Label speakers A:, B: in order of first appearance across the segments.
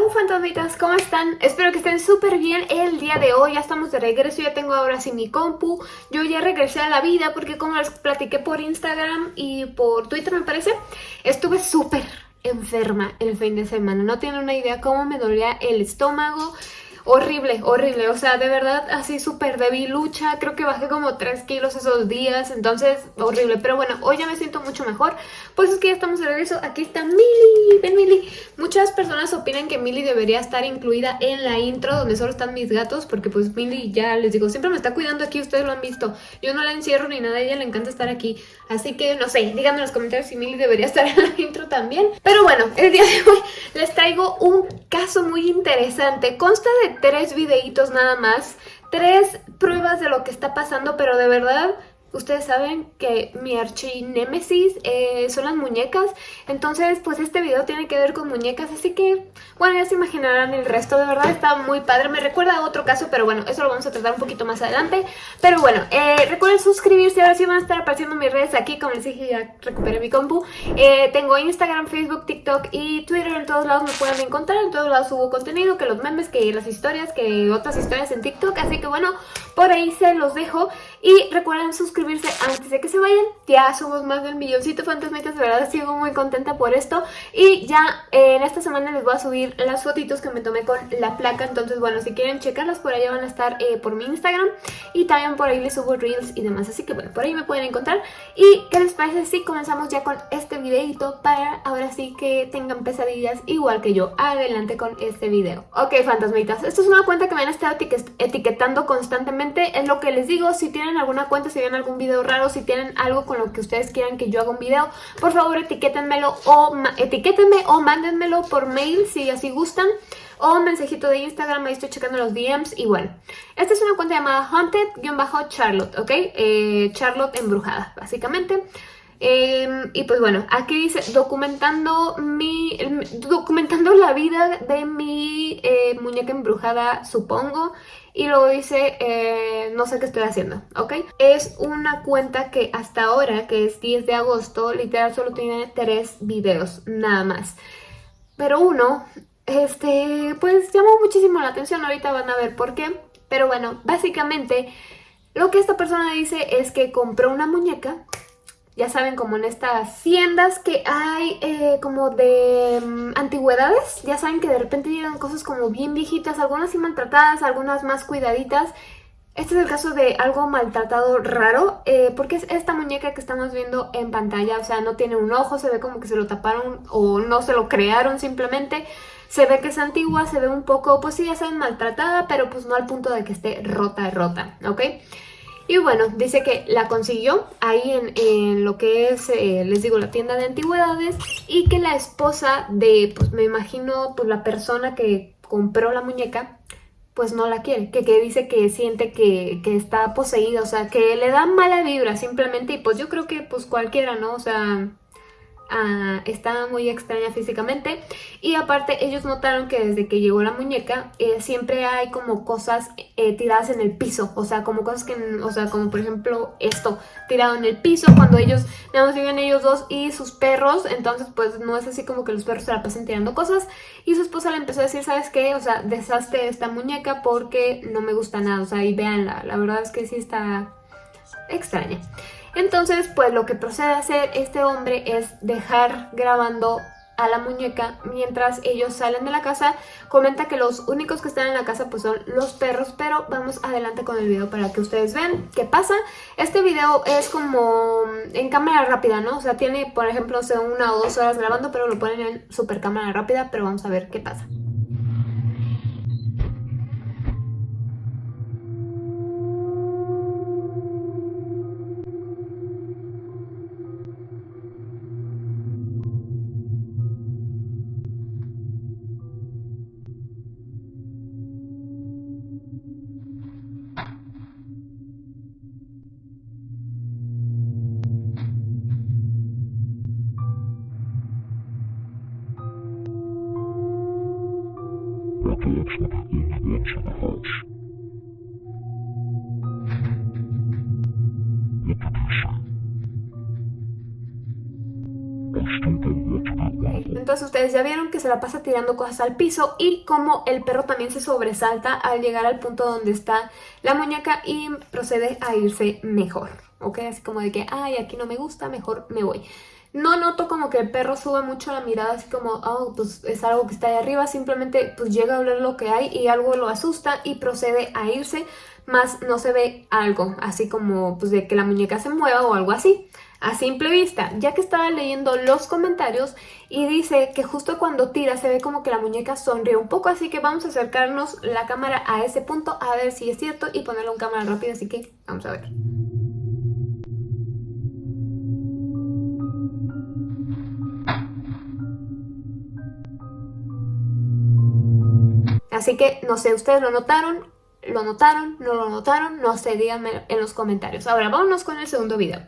A: Hello fantasmitas, ¿cómo están? Espero que estén súper bien el día de hoy, ya estamos de regreso, ya tengo ahora sí mi compu. Yo ya regresé a la vida porque como les platiqué por Instagram y por Twitter me parece Estuve súper enferma el fin de semana, no tienen una idea cómo me dolía el estómago horrible, horrible, o sea, de verdad así súper lucha, creo que bajé como 3 kilos esos días, entonces horrible, pero bueno, hoy ya me siento mucho mejor, pues es que ya estamos de regreso, aquí está Mili, ven Mili, muchas personas opinan que Mili debería estar incluida en la intro donde solo están mis gatos, porque pues Mili ya les digo, siempre me está cuidando aquí, ustedes lo han visto, yo no la encierro ni nada, a ella le encanta estar aquí, así que no sé, díganme en los comentarios si Mili debería estar en la intro también, pero bueno, el día de hoy les traigo un caso muy interesante, consta de tres videitos nada más, tres pruebas de lo que está pasando, pero de verdad Ustedes saben que mi archinémesis eh, son las muñecas, entonces pues este video tiene que ver con muñecas, así que bueno, ya se imaginarán el resto, de verdad está muy padre, me recuerda a otro caso, pero bueno, eso lo vamos a tratar un poquito más adelante, pero bueno, eh, recuerden suscribirse, ahora sí van a estar apareciendo mis redes aquí, como les dije ya recuperé mi compu, eh, tengo Instagram, Facebook, TikTok y Twitter, en todos lados me pueden encontrar, en todos lados subo contenido, que los memes, que las historias, que otras historias en TikTok, así que bueno, por ahí se los dejo y recuerden suscribirse antes de que se vayan. Ya somos más del milloncito fantasmitas, de verdad sigo muy contenta por esto. Y ya eh, en esta semana les voy a subir las fotitos que me tomé con la placa. Entonces, bueno, si quieren checarlas por allá van a estar eh, por mi Instagram. Y también por ahí les subo reels y demás. Así que bueno, por ahí me pueden encontrar. ¿Y qué les parece si comenzamos ya con este videito para ahora sí que tengan pesadillas igual que yo? Adelante con este video. Ok, fantasmitas, esto es una cuenta que me han estado etiquetando constantemente. Es lo que les digo, si tienen alguna cuenta, si ven algún video raro, si tienen algo con lo que ustedes quieran que yo haga un video, por favor etiquétenmelo o etiquétenme o mándenmelo por mail si así gustan o mensajito de Instagram, ahí estoy checando los DMs y bueno. Esta es una cuenta llamada Haunted-Charlotte, ¿ok? Eh, Charlotte embrujada, básicamente. Em, y pues bueno, aquí dice documentando mi documentando la vida de mi eh, muñeca embrujada, supongo. Y luego dice, eh, no sé qué estoy haciendo, ¿ok? Es una cuenta que hasta ahora, que es 10 de agosto, literal solo tiene tres videos, nada más. Pero uno, este, pues llamó muchísimo la atención, ahorita van a ver por qué. Pero bueno, básicamente lo que esta persona dice es que compró una muñeca ya saben, como en estas haciendas que hay eh, como de mm, antigüedades, ya saben que de repente llegan cosas como bien viejitas, algunas sí maltratadas, algunas más cuidaditas. Este es el caso de algo maltratado raro, eh, porque es esta muñeca que estamos viendo en pantalla, o sea, no tiene un ojo, se ve como que se lo taparon o no se lo crearon simplemente. Se ve que es antigua, se ve un poco, pues sí, ya saben, maltratada, pero pues no al punto de que esté rota, rota, ¿ok? Y bueno, dice que la consiguió ahí en, lo que es, eh, les digo, la tienda de antigüedades y que la esposa de, pues me imagino, pues la persona que compró la muñeca, pues no la quiere, que, que dice que siente que, que, está poseída, o sea, que le da mala vibra simplemente y pues yo creo que pues cualquiera, ¿no? O sea, Ah, está muy extraña físicamente. Y aparte ellos notaron que desde que llegó la muñeca eh, siempre hay como cosas eh, tiradas en el piso, o sea, como cosas que, o sea, como por ejemplo esto, tirado en el piso cuando ellos, nada más ellos dos y sus perros, entonces pues no es así como que los perros se la pasen tirando cosas. Y su esposa le empezó a decir, ¿sabes qué? O sea, deshazte esta muñeca porque no me gusta nada, o sea, y véanla, la verdad es que sí está extraña. Entonces, pues lo que procede a hacer este hombre es dejar grabando a la muñeca mientras ellos salen de la casa. Comenta que los únicos que están en la casa pues son los perros, pero vamos adelante con el video para que ustedes vean qué pasa. Este video es como en cámara rápida, ¿no? O sea, tiene, por ejemplo, una o dos horas grabando, pero lo ponen en super cámara rápida, pero vamos a ver qué pasa. Entonces ustedes ya vieron que se la pasa tirando cosas al piso y como el perro también se sobresalta al llegar al punto donde está la muñeca y procede a irse mejor, ¿ok? Así como de que, ay, aquí no me gusta, mejor me voy. No noto como que el perro sube mucho la mirada, así como, oh, pues es algo que está ahí arriba, simplemente pues llega a ver lo que hay y algo lo asusta y procede a irse, más no se ve algo, así como pues de que la muñeca se mueva o algo así a simple vista, ya que estaba leyendo los comentarios y dice que justo cuando tira se ve como que la muñeca sonríe un poco, así que vamos a acercarnos la cámara a ese punto a ver si es cierto y ponerlo en cámara rápida, así que vamos a ver. Así que, no sé, ¿ustedes lo notaron? ¿Lo notaron? ¿No lo notaron? No sé, díganme en los comentarios. Ahora, vámonos con el segundo video.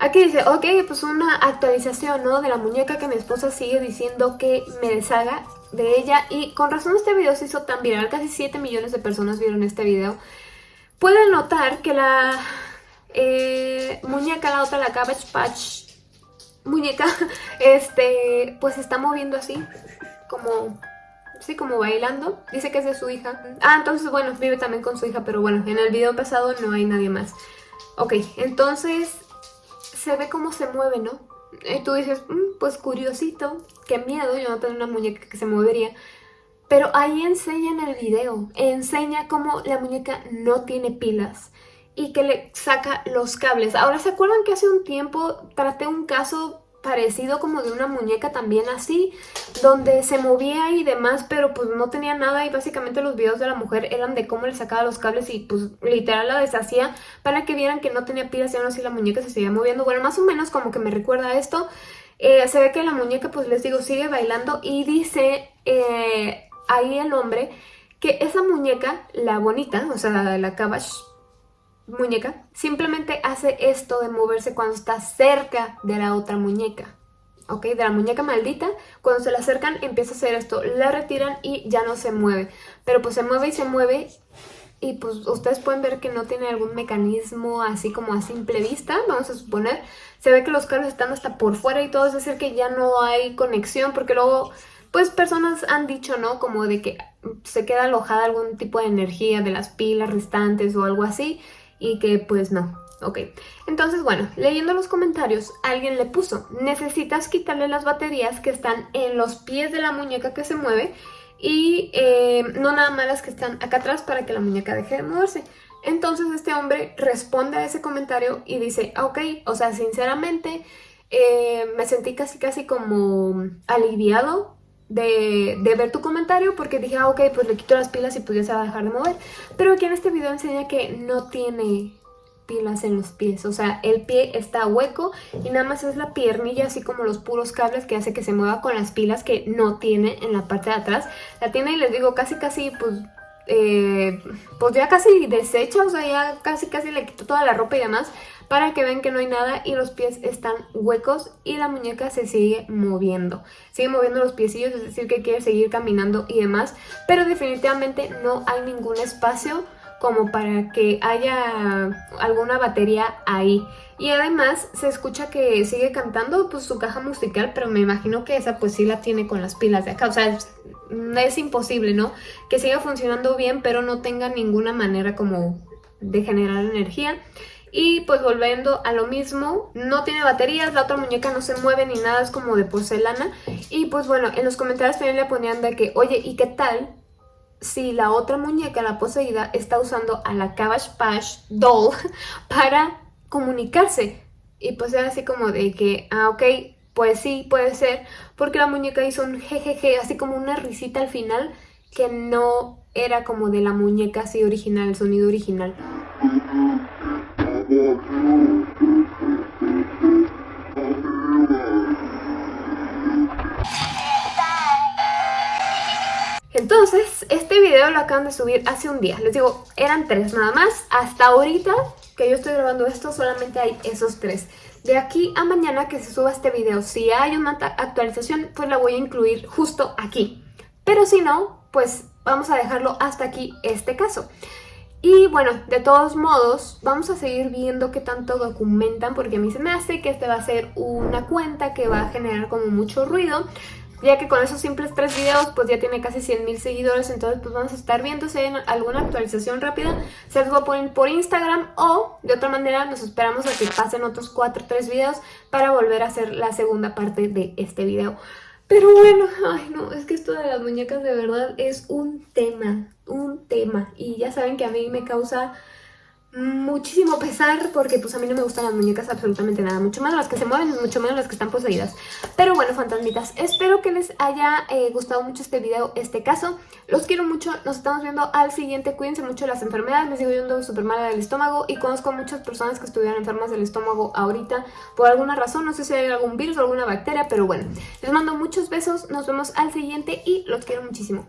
A: Aquí dice, ok, pues una actualización, ¿no? De la muñeca que mi esposa sigue diciendo que me deshaga de ella. Y con razón este video se hizo tan viral, casi 7 millones de personas vieron este video. Pueden notar que la eh, muñeca, la otra, la Cabbage Patch muñeca, este, pues se está moviendo así, como, sí, como bailando. Dice que es de su hija. Ah, entonces, bueno, vive también con su hija, pero bueno, en el video pasado no hay nadie más. Ok, entonces se ve cómo se mueve, ¿no? Y tú dices, mm, pues curiosito, qué miedo, yo no tengo una muñeca que se movería. Pero ahí enseña en el video, enseña cómo la muñeca no tiene pilas y que le saca los cables. Ahora, ¿se acuerdan que hace un tiempo traté un caso parecido como de una muñeca también así, donde se movía y demás, pero pues no tenía nada y básicamente los videos de la mujer eran de cómo le sacaba los cables y pues literal la deshacía para que vieran que no tenía pilas y aún así la muñeca se seguía moviendo. Bueno, más o menos como que me recuerda esto. Eh, se ve que la muñeca, pues les digo, sigue bailando y dice eh, ahí el hombre que esa muñeca, la bonita, o sea, la Cabbage muñeca simplemente hace esto de moverse cuando está cerca de la otra muñeca. ¿ok? De la muñeca maldita, cuando se la acercan empieza a hacer esto, la retiran y ya no se mueve. Pero pues se mueve y se mueve y pues ustedes pueden ver que no tiene algún mecanismo así como a simple vista, vamos a suponer. Se ve que los cables están hasta por fuera y todo, es decir que ya no hay conexión porque luego pues personas han dicho, ¿no? Como de que se queda alojada algún tipo de energía de las pilas restantes o algo así y que pues no. Ok, entonces bueno, leyendo los comentarios, alguien le puso, necesitas quitarle las baterías que están en los pies de la muñeca que se mueve y eh, no nada más las que están acá atrás para que la muñeca deje de moverse. Entonces este hombre responde a ese comentario y dice, ok, o sea, sinceramente eh, me sentí casi casi como aliviado de, ver tu comentario porque dije, ah, ok, pues le quito las pilas y ya se va a dejar de mover. Pero aquí en este video enseña que no tiene pilas en los pies, o sea, el pie está hueco y nada más es la piernilla, así como los puros cables que hace que se mueva con las pilas que no tiene en la parte de atrás. La tiene y les digo, casi casi, pues, eh, pues ya casi deshecha, o sea, ya casi casi le quito toda la ropa y demás para que vean que no hay nada y los pies están huecos y la muñeca se sigue moviendo. Sigue moviendo los piecillos, es decir que quiere seguir caminando y demás, pero definitivamente no hay ningún espacio como para que haya alguna batería ahí. Y además se escucha que sigue cantando pues su caja musical, pero me imagino que esa pues sí la tiene con las pilas de acá. O sea, es, es imposible, ¿no? Que siga funcionando bien, pero no tenga ninguna manera como de generar energía. Y pues volviendo a lo mismo, no tiene baterías, la otra muñeca no se mueve ni nada, es como de porcelana. Y pues bueno, en los comentarios también le ponían de que, oye, ¿y qué tal si la otra muñeca, la poseída, está usando a la Cabbage Patch Doll para comunicarse? Y pues era así como de que, ah, ok, pues sí, puede ser, porque la muñeca hizo un jejeje, así como una risita al final, que no era como de la muñeca así original, el sonido original. Entonces, este video lo acaban de subir hace un día. Les digo, eran tres nada más. Hasta ahorita que yo estoy grabando esto, solamente hay esos tres. De aquí a mañana que se suba este video, si hay una actualización, pues la voy a incluir justo aquí. Pero si no, pues vamos a dejarlo hasta aquí este caso. Y bueno, de todos modos, vamos a seguir viendo qué tanto documentan porque a mí se me hace que este va a ser una cuenta que va a generar como mucho ruido. Ya que con esos simples tres videos pues ya tiene casi 100 mil seguidores, entonces pues vamos a estar viendo si hay alguna actualización rápida, se los voy a poner por Instagram o de otra manera nos esperamos a que pasen otros 4 o 3 videos para volver a hacer la segunda parte de este video. Pero bueno, ay no, es que esto de las muñecas de verdad es un tema, un tema. Y ya saben que a mí me causa muchísimo pesar porque pues a mí no me gustan las muñecas absolutamente nada, mucho menos las que se mueven, mucho menos las que están poseídas. Pero bueno, fantasmitas, espero que les haya eh, gustado mucho este video, este caso. Los quiero mucho, nos estamos viendo al siguiente, cuídense mucho de las enfermedades, les digo yo ando súper mala del estómago y conozco muchas personas que estuvieron enfermas del estómago ahorita por alguna razón, no sé si hay algún virus o alguna bacteria, pero bueno, les mando muchos besos, nos vemos al siguiente y los quiero muchísimo.